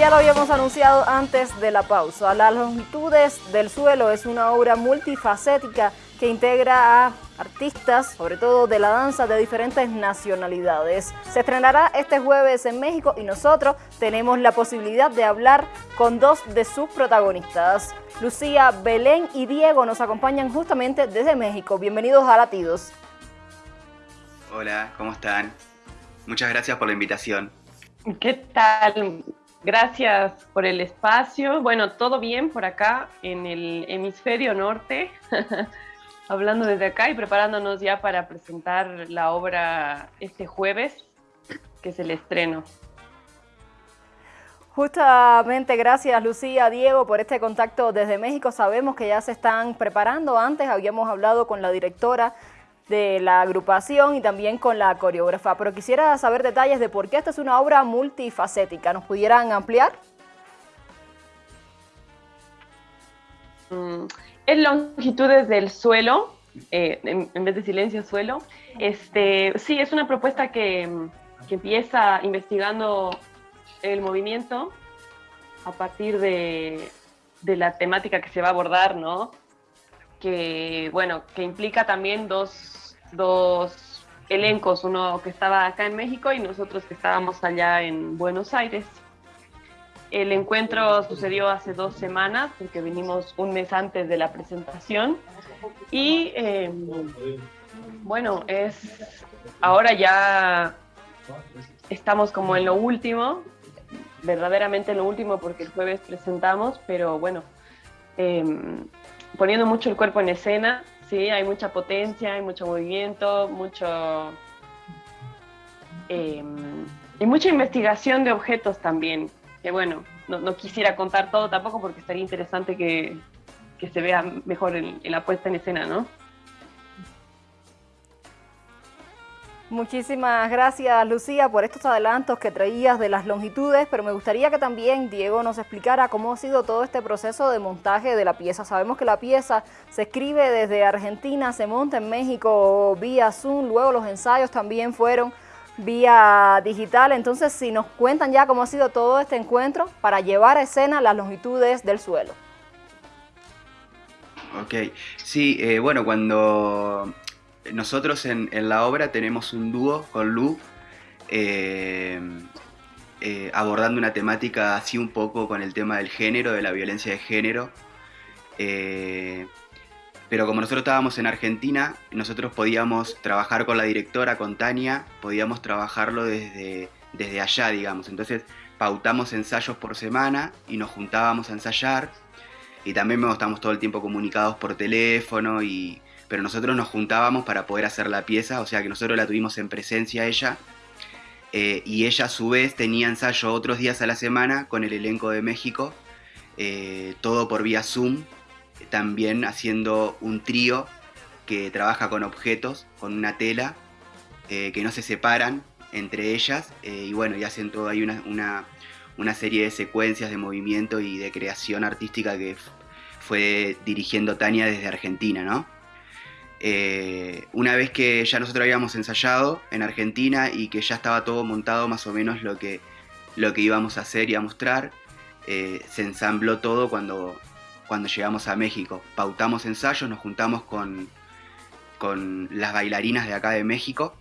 ya lo habíamos anunciado antes de la pausa, Las longitudes del suelo es una obra multifacética que integra a artistas, sobre todo de la danza de diferentes nacionalidades. Se estrenará este jueves en México y nosotros tenemos la posibilidad de hablar con dos de sus protagonistas. Lucía, Belén y Diego nos acompañan justamente desde México. Bienvenidos a Latidos. Hola, ¿cómo están? Muchas gracias por la invitación. ¿Qué tal? Gracias por el espacio. Bueno, todo bien por acá en el hemisferio norte, hablando desde acá y preparándonos ya para presentar la obra este jueves, que es el estreno. Justamente gracias Lucía, Diego por este contacto desde México. Sabemos que ya se están preparando. Antes habíamos hablado con la directora de la agrupación y también con la coreógrafa. Pero quisiera saber detalles de por qué esta es una obra multifacética. ¿Nos pudieran ampliar? Mm, es longitudes del suelo, eh, en, vez de silencio suelo. Este, sí, es una propuesta que, que empieza investigando el movimiento a partir de, de la temática que se va a abordar, ¿no? que, bueno, que implica también dos dos elencos, uno que estaba acá en México y nosotros que estábamos allá en Buenos Aires. El encuentro sucedió hace dos semanas, porque vinimos un mes antes de la presentación. Y em, bueno, es ahora ya estamos como en lo último, verdaderamente en lo último, porque el jueves presentamos, pero bueno, em, poniendo mucho el cuerpo en escena, Sí, hay mucha potencia, hay mucho movimiento, mucho... Em, y mucha investigación de objetos también, que bueno, no, quisiera contar todo tampoco porque estaría interesante que, se vea mejor en la puesta en escena, ¿no? Muchísimas gracias Lucía por estos adelantos que traías de las longitudes, pero me gustaría que también Diego nos explicara cómo ha sido todo este proceso de montaje de la pieza. Sabemos que la pieza se escribe desde Argentina, se monta en México vía Zoom, luego los ensayos también fueron vía digital, entonces si nos cuentan ya cómo ha sido todo este encuentro para llevar a escena las longitudes del suelo. Ok, sí, eh, bueno, cuando nosotros en, la obra tenemos un dúo con Lu, eh, eh, abordando una temática así un poco con el tema del género, de la violencia de género. Eh, pero como nosotros estábamos en Argentina, nosotros podíamos trabajar con la directora, con Tania, podíamos trabajarlo desde, desde allá, digamos. Entonces pautamos ensayos por semana y nos juntábamos a ensayar. Y también estamos todo el tiempo comunicados por teléfono y pero nosotros nos juntábamos para poder hacer la pieza, o sea que nosotros la tuvimos en presencia ella, eh, y ella a su vez tenía ensayo otros días a la semana con el elenco de México, eh, todo por vía Zoom, también haciendo un trío que trabaja con objetos, con una tela, eh, que no se separan entre ellas, y bueno, y hacen todo ahí una, una, una serie de secuencias de movimiento y de creación artística que fue dirigiendo Tania desde Argentina, ¿no? Eh, una vez que ya nosotros habíamos ensayado en Argentina y que ya estaba todo montado más o menos lo que, lo que íbamos a hacer y a mostrar, eh, se ensambló todo cuando, cuando llegamos a México. Pautamos ensayos, nos juntamos con, con las bailarinas de acá de México,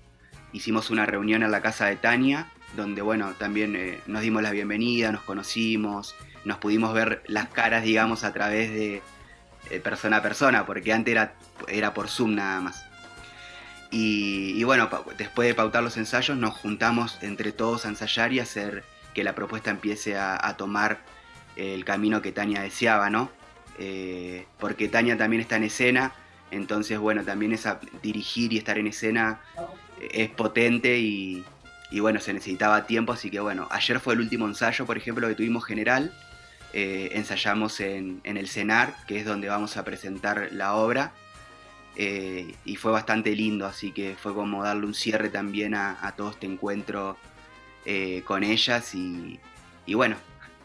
hicimos una reunión en la casa de Tania, donde bueno, también eh, nos dimos la bienvenida, nos conocimos, nos pudimos ver las caras, digamos, a través de, eh, persona a persona, porque antes era, era por Zoom nada más. Y, bueno, después de pautar los ensayos nos juntamos entre todos a ensayar y hacer que la propuesta empiece a, tomar el camino que Tania deseaba, ¿no? Eh, porque Tania también está en escena, entonces bueno, también esa, dirigir y estar en escena eh, es potente y, y bueno, se necesitaba tiempo, así que bueno, ayer fue el último ensayo, por ejemplo, que tuvimos general, eh, ensayamos en, el CENAR, que es donde vamos a presentar la obra, eh, y fue bastante lindo, así que fue como darle un cierre también a, todo este encuentro eh, con ellas y, bueno,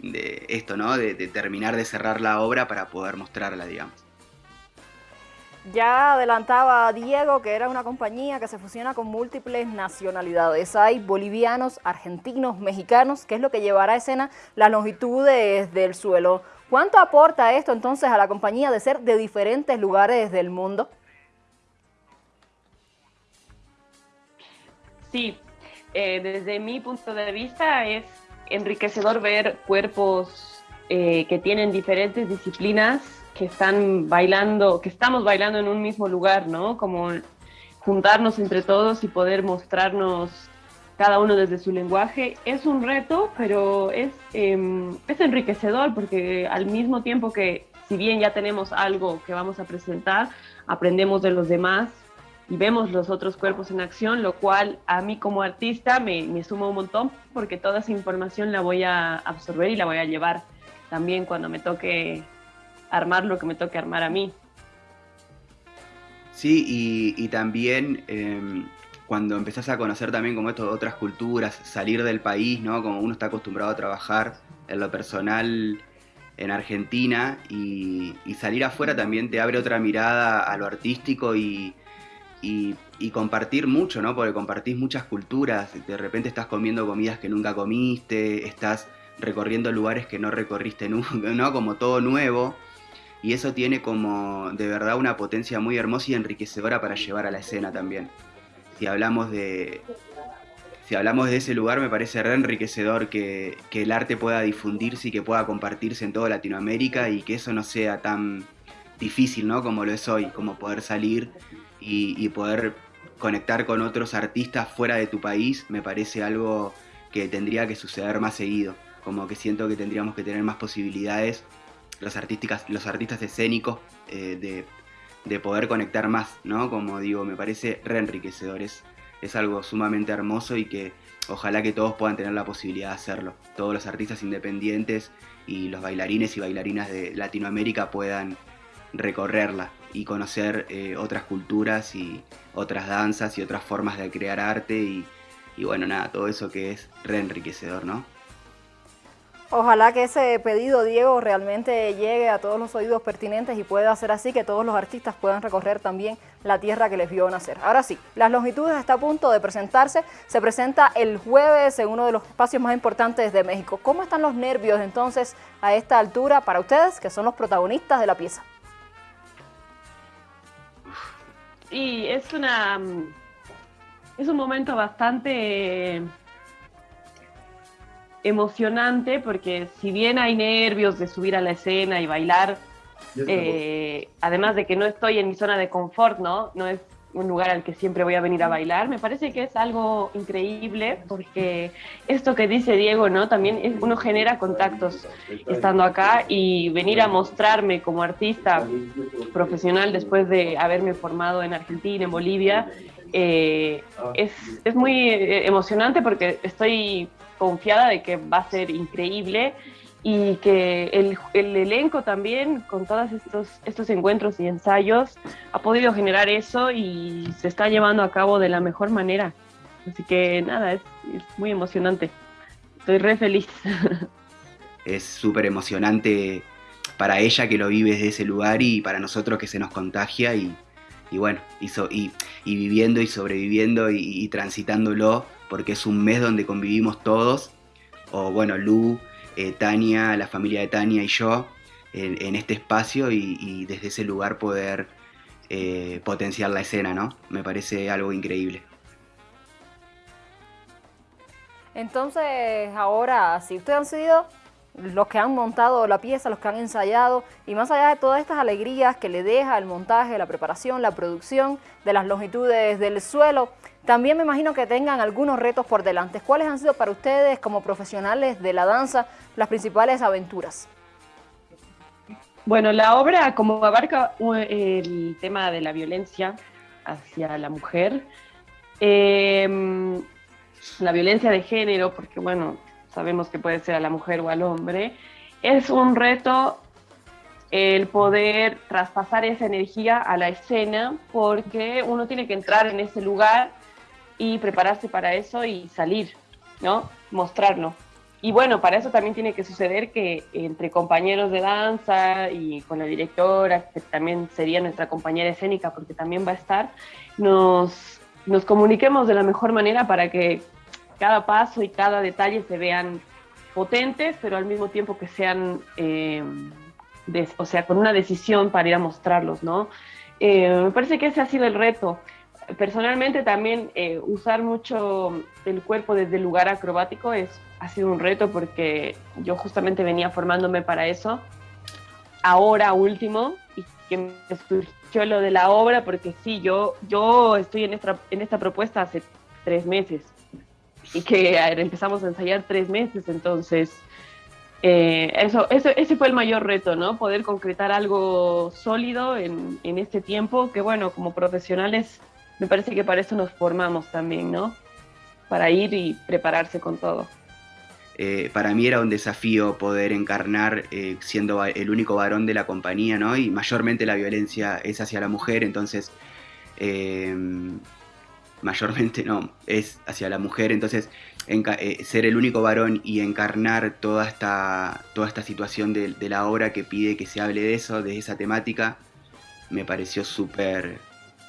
de esto, ¿no? De, terminar de cerrar la obra para poder mostrarla, digamos. Ya adelantaba Diego que era una compañía que se fusiona con múltiples nacionalidades. Hay bolivianos, argentinos, mexicanos, que es lo que llevará a escena las longitudes del suelo. ¿Cuánto aporta esto entonces a la compañía de ser de diferentes lugares del mundo? Sí, eh, desde mi punto de vista es enriquecedor ver cuerpos eh, que tienen diferentes disciplinas que están bailando, que estamos bailando en un mismo lugar, ¿no? Como juntarnos entre todos y poder mostrarnos cada uno desde su lenguaje. Es un reto, pero es, em, es enriquecedor porque al mismo tiempo que si bien ya tenemos algo que vamos a presentar, aprendemos de los demás y vemos los otros cuerpos en acción, lo cual a mí como artista me, me suma un montón porque toda esa información la voy a absorber y la voy a llevar también cuando me toque armar lo que me toque armar a mí. Sí, y, también em, cuando empezás a conocer también como esto otras culturas, salir del país, ¿no? Como uno está acostumbrado a trabajar en lo personal en Argentina y, salir afuera también te abre otra mirada a lo artístico y, y, compartir mucho, ¿no? Porque compartís muchas culturas, de repente estás comiendo comidas que nunca comiste, estás recorriendo lugares que no recorriste nunca, ¿no? Como todo nuevo y eso tiene como de verdad una potencia muy hermosa y enriquecedora para llevar a la escena también. Si hablamos de, si hablamos de ese lugar, me parece re enriquecedor que, el arte pueda difundirse y que pueda compartirse en toda Latinoamérica y que eso no sea tan difícil, ¿no? Como lo es hoy, como poder salir y poder conectar con otros artistas fuera de tu país, me parece algo que tendría que suceder más seguido. Como que siento que tendríamos que tener más posibilidades los, artísticas, los artistas escénicos eh, de, poder conectar más, ¿no? Como digo, me parece re enriquecedor, es, algo sumamente hermoso y que ojalá que todos puedan tener la posibilidad de hacerlo. Todos los artistas independientes y los bailarines y bailarinas de Latinoamérica puedan recorrerla y conocer eh, otras culturas y otras danzas y otras formas de crear arte y, y bueno, nada, todo eso que es re enriquecedor, ¿no? Ojalá que ese pedido, Diego, realmente llegue a todos los oídos pertinentes y pueda hacer así que todos los artistas puedan recorrer también la tierra que les vio nacer. Ahora sí, Las Longitudes está a punto de presentarse. Se presenta el jueves en uno de los espacios más importantes de México. ¿Cómo están los nervios entonces a esta altura para ustedes, que son los protagonistas de la pieza? Y es una... Es un momento bastante emocionante porque si bien hay nervios de subir a la escena y bailar, eh, además de que no estoy en mi zona de confort, ¿no? No es un lugar al que siempre voy a venir a bailar, me parece que es algo increíble porque esto que dice Diego, ¿no? También uno genera contactos estando acá y venir a mostrarme como artista profesional después de haberme formado en Argentina, en Bolivia, eh, es, es muy eh, emocionante porque estoy confiada de que va a ser increíble y que el, el, elenco también, con todos estos, estos encuentros y ensayos, ha podido generar eso y se está llevando a cabo de la mejor manera. Así que nada, es, muy emocionante. Estoy re feliz. Es súper emocionante para ella que lo vive desde ese lugar y para nosotros que se nos contagia y, y bueno, y, y, y, viviendo y sobreviviendo y transitándolo porque es un mes donde convivimos todos, o bueno, Lu, eh, Tania, la familia de Tania y yo, en, este espacio y, desde ese lugar poder eh, potenciar la escena, ¿no? Me parece algo increíble. Entonces, ahora, si ustedes han sido los que han montado la pieza, los que han ensayado, y más allá de todas estas alegrías que le deja el montaje, la preparación, la producción de las longitudes del suelo, también me imagino que tengan algunos retos por delante. ¿Cuáles han sido para ustedes como profesionales de la danza las principales aventuras? Bueno, la obra como abarca el tema de la violencia hacia la mujer, em, la violencia de género, porque bueno, sabemos que puede ser a la mujer o al hombre, es un reto el poder traspasar esa energía a la escena porque uno tiene que entrar en ese lugar y prepararse para eso y salir, ¿no? Mostrarlo. y bueno, para eso también tiene que suceder que entre compañeros de danza y con la directora, que también sería nuestra compañera escénica porque también va a estar, nos, nos comuniquemos de la mejor manera para que cada paso y cada detalle se vean potentes, pero al mismo tiempo que sean, eh, o sea, con una decisión para ir a mostrarlos, ¿no? Eh, me parece que ese ha sido el reto. Personalmente también eh, usar mucho el cuerpo desde el lugar acrobático es, ha sido un reto porque yo justamente venía formándome para eso. Ahora último, y que me surgió lo de la obra, porque sí, yo, yo estoy en esta, en esta propuesta hace tres meses y que empezamos a ensayar tres meses, entonces eh, eso, eso, ese fue el mayor reto, ¿no? Poder concretar algo sólido en, en este tiempo, que bueno, como profesionales me parece que para eso nos formamos también, ¿no? Para ir y prepararse con todo. Eh, para mí era un desafío poder encarnar eh, siendo el único varón de la compañía, ¿no? Y mayormente la violencia es hacia la mujer, entonces mayormente no, es hacia la mujer, entonces eh, ser el único varón y encarnar toda esta, toda esta situación de, la obra que pide que se hable de eso, de esa temática, me pareció súper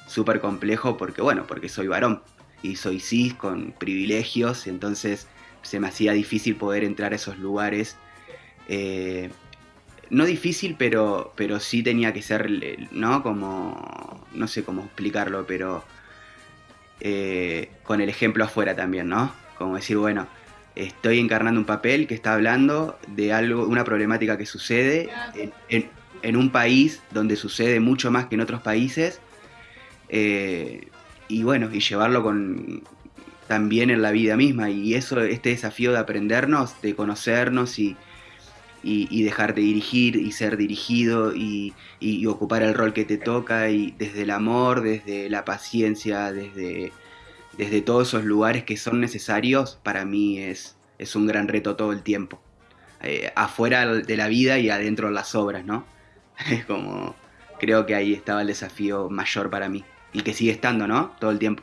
súper complejo porque, bueno, porque soy varón y soy cis con privilegios, entonces se me hacía difícil poder entrar a esos lugares. Eh, no difícil, pero, pero sí tenía que ser, ¿no? Como, no sé cómo explicarlo, pero eh, con el ejemplo afuera también, ¿no? Como decir, bueno, estoy encarnando un papel que está hablando de algo, una problemática que sucede en, un país donde sucede mucho más que en otros países. Eh, y bueno, y llevarlo con también en la vida misma. Y eso, este desafío de aprendernos, de conocernos y, y, dejar de dirigir y ser dirigido y, ocupar el rol que te toca y desde el amor, desde la paciencia, desde, desde todos esos lugares que son necesarios, para mí es, es un gran reto todo el tiempo. Eh, afuera de la vida y adentro de las obras, ¿no? Es como, creo que ahí estaba el desafío mayor para mí y que sigue estando, ¿no? Todo el tiempo.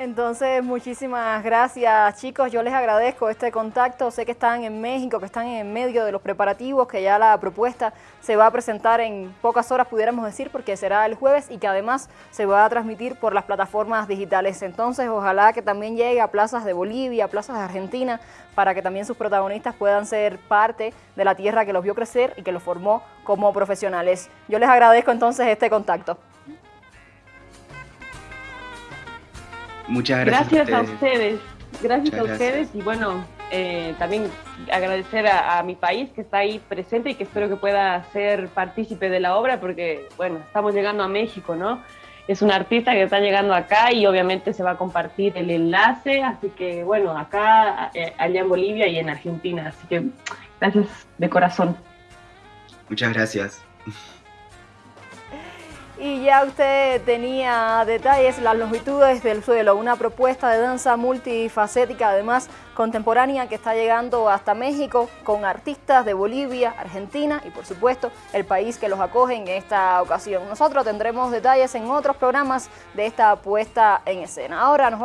Entonces, muchísimas gracias chicos, yo les agradezco este contacto, sé que están en México, que están en medio de los preparativos, que ya la propuesta se va a presentar en pocas horas, pudiéramos decir, porque será el jueves y que además se va a transmitir por las plataformas digitales. Entonces, ojalá que también llegue a plazas de Bolivia, a plazas de Argentina, para que también sus protagonistas puedan ser parte de la tierra que los vio crecer y que los formó como profesionales. Yo les agradezco entonces este contacto. Muchas gracias. Gracias a ustedes. Gracias a ustedes y bueno, eh, también agradecer a, mi país que está ahí presente y que espero que pueda ser partícipe de la obra porque, bueno, estamos llegando a México, ¿no? Es un artista que está llegando acá y obviamente se va a compartir el enlace, así que, bueno, acá, eh, allá en Bolivia y en Argentina, así que gracias de corazón. Muchas gracias. Y ya usted tenía detalles, las longitudes del suelo, una propuesta de danza multifacética, además contemporánea, que está llegando hasta México con artistas de Bolivia, Argentina y por supuesto el país que los acoge en esta ocasión. Nosotros tendremos detalles en otros programas de esta puesta en escena. Ahora nos